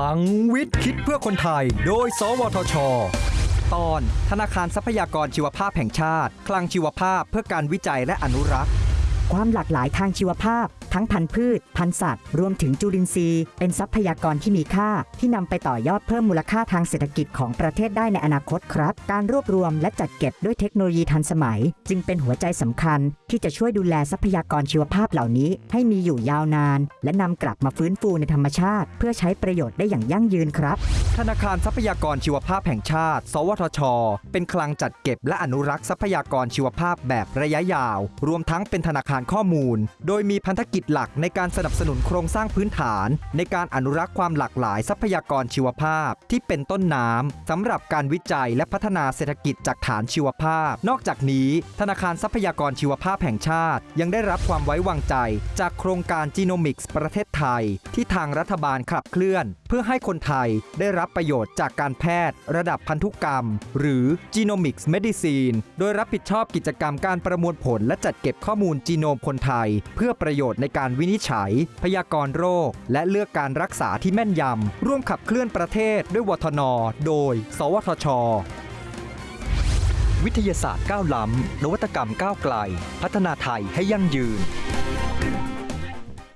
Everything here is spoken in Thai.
ลังวิทย์คิดเพื่อคนไทย โดย สวทช ตอน ธนาคารทรัพยากรชีวภาพแห่งชาติ คลังชีวภาพเพื่อการวิจัยและอนุรักษ์ ความหลากหลายทางชีวภาพ ทั้งพันธุ์พืช พันธุ์สัตว์ รวมถึงจุลินทรีย์ เป็นทรัพยากรที่มีค่า ที่นำไปต่อยอดเพิ่มมูลค่าทางเศรษฐกิจของประเทศได้ในอนาคตครับ การรวบรวมและจัดเก็บด้วยเทคโนโลยีทันสมัย จึงเป็นหัวใจสำคัญ ที่จะช่วยดูแลทรัพยากรชีวภาพเหล่านี้ ให้มีอยู่ยาวนาน และนำกลับมาฟื้นฟูในธรรมชาติ เพื่อใช้ประโยชน์ได้อย่างยั่งยืนครับ ธนาคารทรัพยากรชีวภาพแห่งชาติ สวทช เป็นคลังจัดเก็บและอนุรักษ์ทรัพยากรชีวภาพแบบระยะยาว รวมทั้งเป็นธนาคารข้อมูล โดยมีพันธกิจหลักในการสนับสนุนโครงสร้างพื้นฐาน ในการอนุรักษ์ความหลากหลายทรัพยากรชีวภาพ ที่เป็นต้นน้ำสำหรับการวิจัยและพัฒนาเศรษฐกิจจากฐานชีวภาพ นอกจากนี้ ธนาคารทรัพยากรชีวภาพแห่งชาติ ยังได้รับความไว้วางใจ จากโครงการจีโนมิกส์ประเทศไทย ที่ทางรัฐบาลขับเคลื่อน เพื่อให้คนไทยได้รับประโยชน์จากการแพทย์ ระดับพันธุกรรม หรือ Genomics Medicine โดยรับผิดชอบกิจกรรมการประมวลผลและจัดเก็บข้อมูลจีโนมคนไทย เพื่อประโยชน์ในการวินิจฉัย พยากรณ์โรค และเลือกการรักษาที่แม่นยำ ร่วมขับเคลื่อนประเทศด้วยวทน โดย สวทช วิทยาศาสตร์ก้าวล้ำนวัตกรรมก้าวไกล พัฒนาไทยให้ยั่งยืน